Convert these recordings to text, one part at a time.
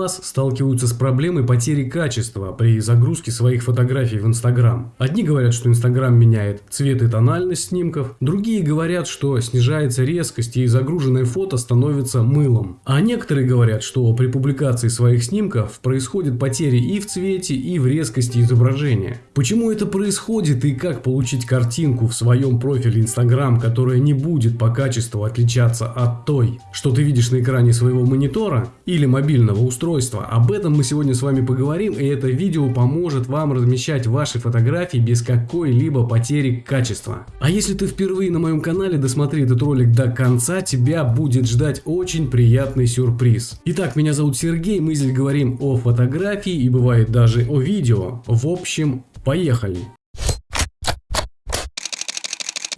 вас сталкиваются с проблемой потери качества при загрузке своих фотографий в Инстаграм. Одни говорят, что Инстаграм меняет цвет и тональность снимков, другие говорят, что снижается резкость и загруженное фото становится мылом. А некоторые говорят, что при публикации своих снимков происходит потери и в цвете, и в резкости изображения. Почему это происходит и как получить картинку в своем профиле Инстаграм, которая не будет по качеству отличаться от той, что ты видишь на экране своего монитора или мобильного устройства. Об этом мы сегодня с вами поговорим и это видео поможет вам размещать ваши фотографии без какой-либо потери качества. А если ты впервые на моем канале, досмотри этот ролик до конца, тебя будет ждать очень приятный сюрприз. Итак, меня зовут Сергей, мы здесь говорим о фотографии и бывает даже о видео. В общем, поехали!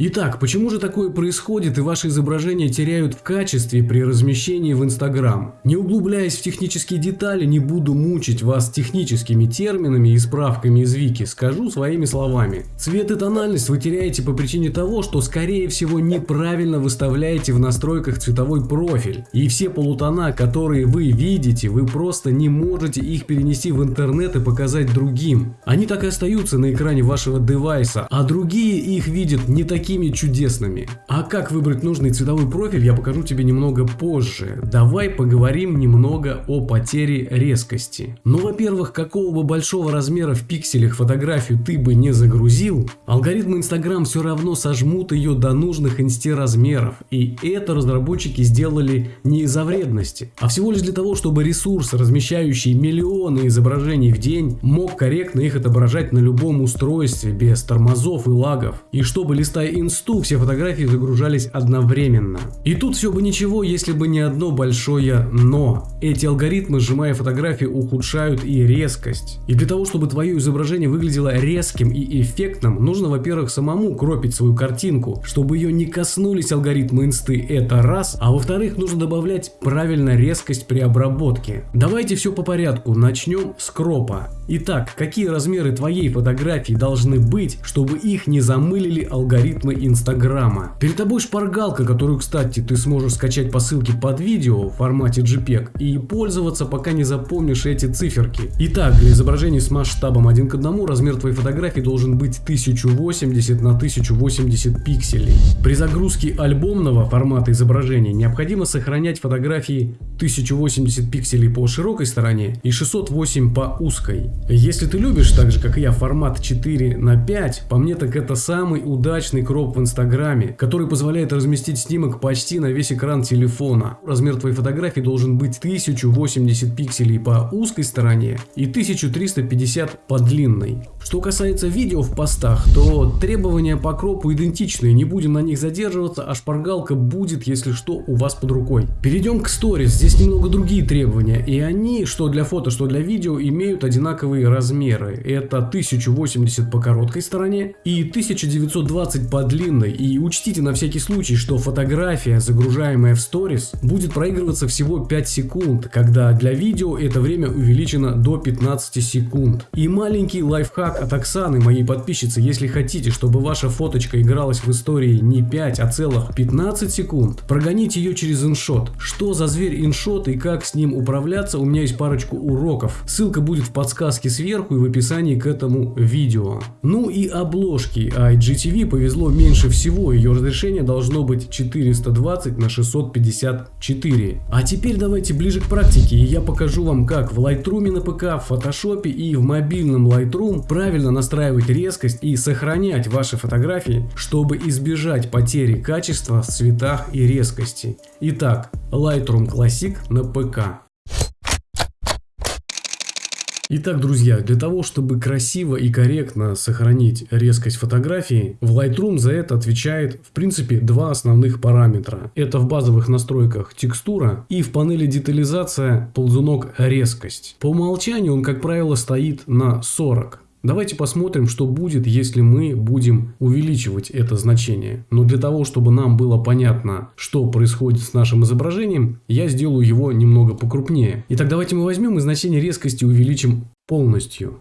Итак, почему же такое происходит и ваши изображения теряют в качестве при размещении в Инстаграм? Не углубляясь в технические детали, не буду мучить вас техническими терминами и справками из вики, скажу своими словами. Цвет и тональность вы теряете по причине того, что скорее всего неправильно выставляете в настройках цветовой профиль. И все полутона, которые вы видите, вы просто не можете их перенести в интернет и показать другим. Они так и остаются на экране вашего девайса, а другие их видят не такие такими чудесными. А как выбрать нужный цветовой профиль я покажу тебе немного позже. Давай поговорим немного о потере резкости. Ну во-первых, какого бы большого размера в пикселях фотографию ты бы не загрузил, алгоритмы Instagram все равно сожмут ее до нужных инсте размеров. И это разработчики сделали не из-за вредности, а всего лишь для того, чтобы ресурс, размещающий миллионы изображений в день, мог корректно их отображать на любом устройстве без тормозов и лагов. И чтобы листая инсту все фотографии загружались одновременно. И тут все бы ничего, если бы не одно большое но. Эти алгоритмы, сжимая фотографии, ухудшают и резкость. И для того, чтобы твое изображение выглядело резким и эффектным, нужно, во-первых, самому кропить свою картинку, чтобы ее не коснулись алгоритмы инсты, это раз, а во-вторых, нужно добавлять правильно резкость при обработке. Давайте все по порядку, начнем с кропа. Итак, какие размеры твоей фотографии должны быть, чтобы их не замылили алгоритмы рекламы Инстаграма. Перед тобой шпаргалка, которую, кстати, ты сможешь скачать по ссылке под видео в формате JPEG и пользоваться, пока не запомнишь эти циферки. Итак, для изображений с масштабом 1 к 1 размер твоей фотографии должен быть 1080 на 1080 пикселей. При загрузке альбомного формата изображения необходимо сохранять фотографии 1080 пикселей по широкой стороне и 608 по узкой. Если ты любишь, так же как и я, формат 4 на 5, по мне так это самый удачный кроп в инстаграме, который позволяет разместить снимок почти на весь экран телефона. Размер твоей фотографии должен быть 1080 пикселей по узкой стороне и 1350 по длинной. Что касается видео в постах, то требования по кропу идентичны, не будем на них задерживаться, а шпаргалка будет, если что, у вас под рукой. Перейдем к сторис, здесь немного другие требования, и они, что для фото, что для видео, имеют одинаковые размеры. Это 1080 по короткой стороне и 1920 по длинной. И учтите на всякий случай, что фотография, загружаемая в сторис, будет проигрываться всего 5 секунд, когда для видео это время увеличено до 15 секунд. И маленький лайфхак от Оксаны, моей подписчицы, если хотите, чтобы ваша фоточка игралась в истории не 5, а целых 15 секунд, прогоните ее через иншот. Что за зверь иншот и как с ним управляться, у меня есть парочку уроков. Ссылка будет в подсказке сверху и в описании к этому видео. Ну и обложки. IGTV повезло меньше всего, ее разрешение должно быть 420 на 654. А теперь давайте ближе к практике, и я покажу вам как в Lightroom на ПК, в Photoshop и в мобильном Lightroom правильно настраивать резкость и сохранять ваши фотографии, чтобы избежать потери качества в цветах и резкости. Итак, Lightroom Classic на ПК. Итак, друзья, для того, чтобы красиво и корректно сохранить резкость фотографии, в Lightroom за это отвечает, в принципе, два основных параметра. Это в базовых настройках текстура и в панели детализация ползунок резкость. По умолчанию он, как правило, стоит на 40. Давайте посмотрим, что будет, если мы будем увеличивать это значение. Но для того, чтобы нам было понятно, что происходит с нашим изображением, я сделаю его немного покрупнее. Итак, давайте мы возьмем и значение резкости увеличим полностью.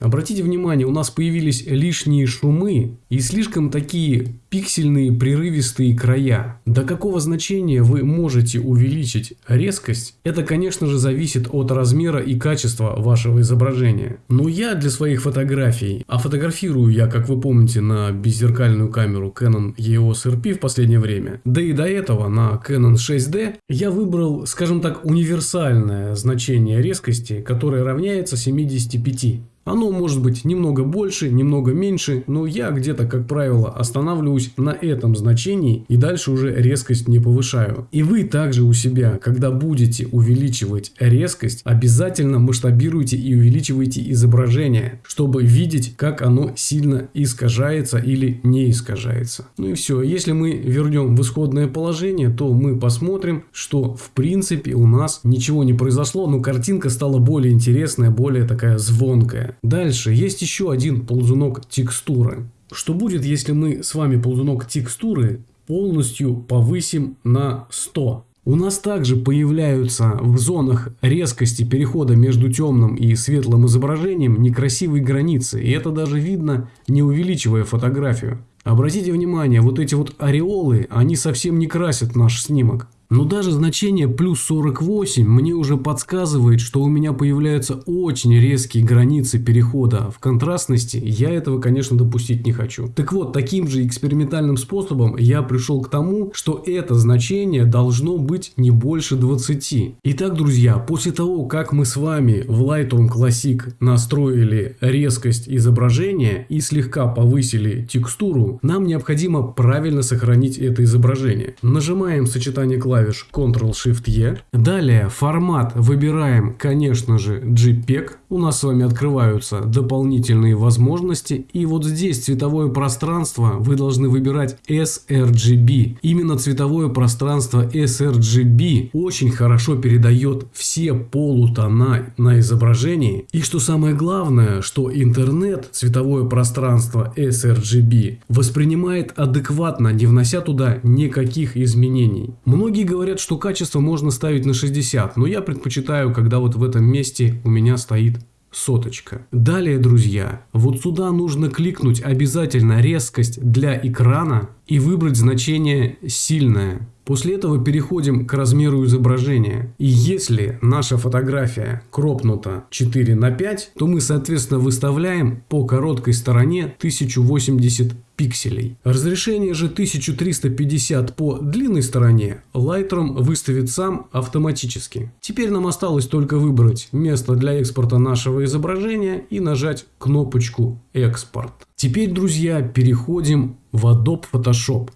Обратите внимание, у нас появились лишние шумы и слишком такие пиксельные прерывистые края. До какого значения вы можете увеличить резкость, это конечно же зависит от размера и качества вашего изображения. Но я для своих фотографий, а фотографирую я, как вы помните, на беззеркальную камеру Canon EOS RP в последнее время, да и до этого на Canon 6D, я выбрал, скажем так, универсальное значение резкости, которое равняется 75. Оно может быть немного больше, немного меньше, но я где-то, как правило, останавливаюсь на этом значении и дальше уже резкость не повышаю. И вы также у себя, когда будете увеличивать резкость, обязательно масштабируйте и увеличивайте изображение, чтобы видеть, как оно сильно искажается или не искажается. Ну и все. Если мы вернем в исходное положение, то мы посмотрим, что в принципе у нас ничего не произошло, но картинка стала более интересная, более такая звонкая. Дальше есть еще один ползунок текстуры. Что будет, если мы с вами ползунок текстуры полностью повысим на 100? У нас также появляются в зонах резкости перехода между темным и светлым изображением некрасивые границы. И это даже видно, не увеличивая фотографию. Обратите внимание, вот эти вот ореолы, они совсем не красят наш снимок. Но даже значение плюс 48 мне уже подсказывает, что у меня появляются очень резкие границы перехода в контрастности. Я этого, конечно, допустить не хочу. Так вот, таким же экспериментальным способом я пришел к тому, что это значение должно быть не больше 20. Итак, друзья, после того, как мы с вами в Lightroom Classic настроили резкость изображения и слегка повысили текстуру, нам необходимо правильно сохранить это изображение. Нажимаем сочетание клавиш клавиш Ctrl-Shift-E. Далее формат выбираем, конечно же, JPEG. У нас с вами открываются дополнительные возможности. И вот здесь цветовое пространство вы должны выбирать sRGB. Именно цветовое пространство sRGB очень хорошо передает все полутона на изображении. И что самое главное, что интернет цветовое пространство sRGB воспринимает адекватно, не внося туда никаких изменений. Многие Многие говорят, что качество можно ставить на 60, но я предпочитаю, когда вот в этом месте у меня стоит соточка. Далее, друзья, вот сюда нужно кликнуть обязательно резкость для экрана и выбрать значение сильное. После этого переходим к размеру изображения. И если наша фотография кропнута 4 на 5, то мы соответственно выставляем по короткой стороне 1080 пикселей. Разрешение же 1350 по длинной стороне Lightroom выставит сам автоматически. Теперь нам осталось только выбрать место для экспорта нашего изображения и нажать кнопочку «Экспорт». Теперь, друзья, переходим в Adobe Photoshop.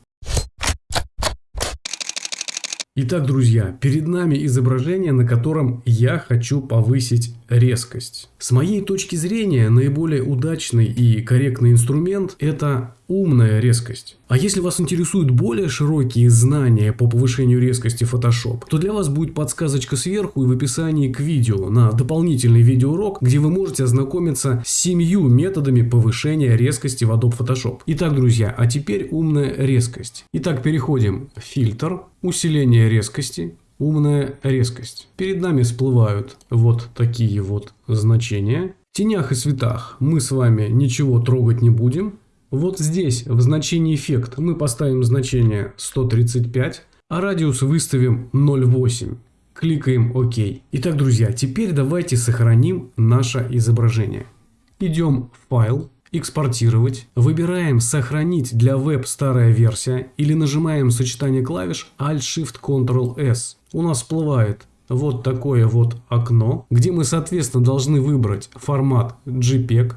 Итак, друзья, перед нами изображение, на котором я хочу повысить резкость. С моей точки зрения, наиболее удачный и корректный инструмент – это умная резкость. А если вас интересуют более широкие знания по повышению резкости Photoshop, то для вас будет подсказочка сверху и в описании к видео на дополнительный видеоурок, где вы можете ознакомиться с семью методами повышения резкости в Adobe Photoshop. Итак, друзья, а теперь умная резкость. Итак, переходим в фильтр, усиление резкости, умная резкость. Перед нами всплывают вот такие вот значения. В тенях и светах мы с вами ничего трогать не будем. Вот здесь в значении эффект мы поставим значение 135, а радиус выставим 0,8. Кликаем ОК. Итак, друзья, теперь давайте сохраним наше изображение. Идем в файл, экспортировать, выбираем сохранить для веб старая версия или нажимаем сочетание клавиш Alt-Shift-Ctrl-S. У нас всплывает вот такое вот окно, где мы соответственно должны выбрать формат JPEG,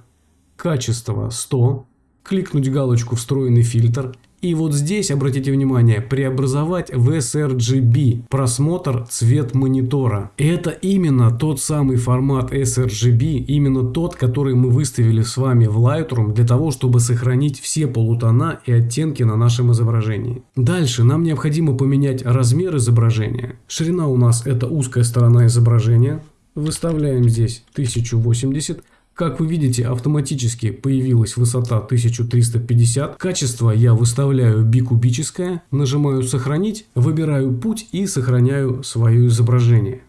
качество 100, кликнуть галочку «Встроенный фильтр» и вот здесь, обратите внимание, преобразовать в sRGB просмотр цвет монитора. Это именно тот самый формат sRGB, именно тот, который мы выставили с вами в Lightroom для того, чтобы сохранить все полутона и оттенки на нашем изображении. Дальше нам необходимо поменять размер изображения. Ширина у нас это узкая сторона изображения. Выставляем здесь 1080 как вы видите, автоматически появилась высота 1350. Качество я выставляю бикубическое. Нажимаю «Сохранить», выбираю путь и сохраняю свое изображение.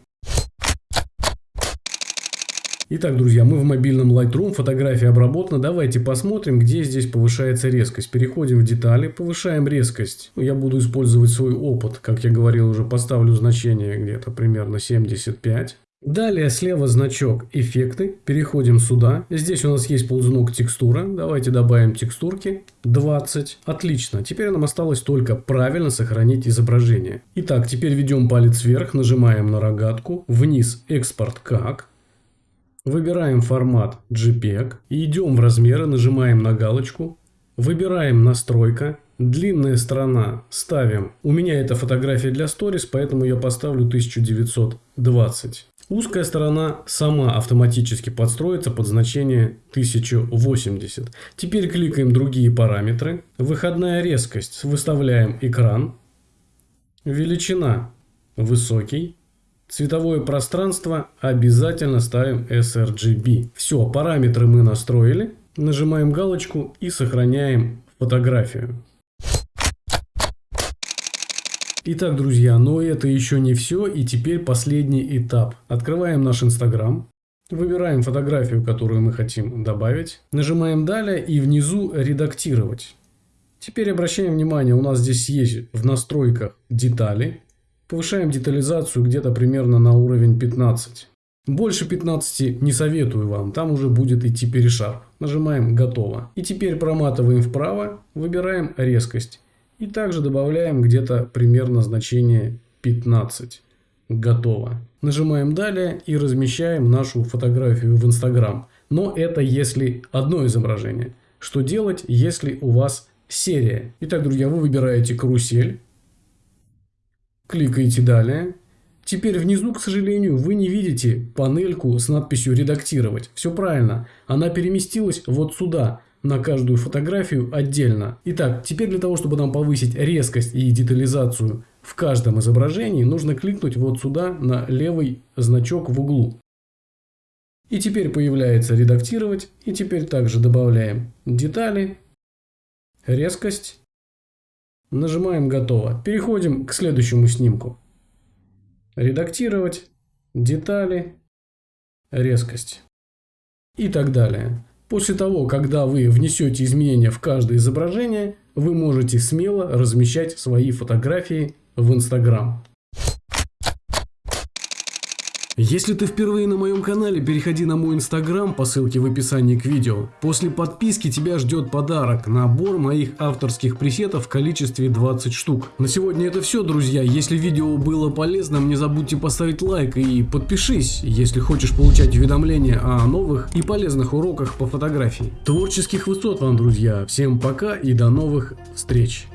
Итак, друзья, мы в мобильном Lightroom, фотография обработана. Давайте посмотрим, где здесь повышается резкость. Переходим в детали, повышаем резкость. Я буду использовать свой опыт, как я говорил уже, поставлю значение где-то примерно 75. Далее слева значок «Эффекты». Переходим сюда. Здесь у нас есть ползунок «Текстура». Давайте добавим текстурки. 20. Отлично. Теперь нам осталось только правильно сохранить изображение. Итак, теперь ведем палец вверх, нажимаем на рогатку. Вниз «Экспорт как». Выбираем формат JPEG и идем в размеры, нажимаем на галочку, выбираем настройка, длинная сторона ставим. У меня это фотография для сторис, поэтому я поставлю 1920. Узкая сторона сама автоматически подстроится под значение 1080. Теперь кликаем другие параметры. Выходная резкость. Выставляем экран. Величина высокий. Цветовое пространство обязательно ставим sRGB. Все, параметры мы настроили. Нажимаем галочку и сохраняем фотографию. Итак, друзья, но это еще не все. И теперь последний этап. Открываем наш Инстаграм. Выбираем фотографию, которую мы хотим добавить. Нажимаем «Далее» и внизу «Редактировать». Теперь обращаем внимание, у нас здесь есть в настройках детали. Повышаем детализацию где-то примерно на уровень 15. Больше 15 не советую вам, там уже будет идти перешар. Нажимаем «Готово». И теперь проматываем вправо, выбираем резкость. И также добавляем где-то примерно значение 15. Готово. Нажимаем «Далее» и размещаем нашу фотографию в Instagram. Но это если одно изображение. Что делать, если у вас серия? Итак, друзья, вы выбираете карусель. Кликаете «Далее». Теперь внизу, к сожалению, вы не видите панельку с надписью «Редактировать». Все правильно. Она переместилась вот сюда, на каждую фотографию отдельно. Итак, теперь для того, чтобы нам повысить резкость и детализацию в каждом изображении, нужно кликнуть вот сюда на левый значок в углу. И теперь появляется «Редактировать». И теперь также добавляем детали, резкость Нажимаем «Готово». Переходим к следующему снимку. Редактировать, детали, резкость и так далее. После того, когда вы внесете изменения в каждое изображение, вы можете смело размещать свои фотографии в Instagram. Если ты впервые на моем канале, переходи на мой инстаграм по ссылке в описании к видео. После подписки тебя ждет подарок, набор моих авторских пресетов в количестве 20 штук. На сегодня это все, друзья. Если видео было полезным, не забудьте поставить лайк и подпишись, если хочешь получать уведомления о новых и полезных уроках по фотографии. Творческих высот вам, друзья. Всем пока и до новых встреч.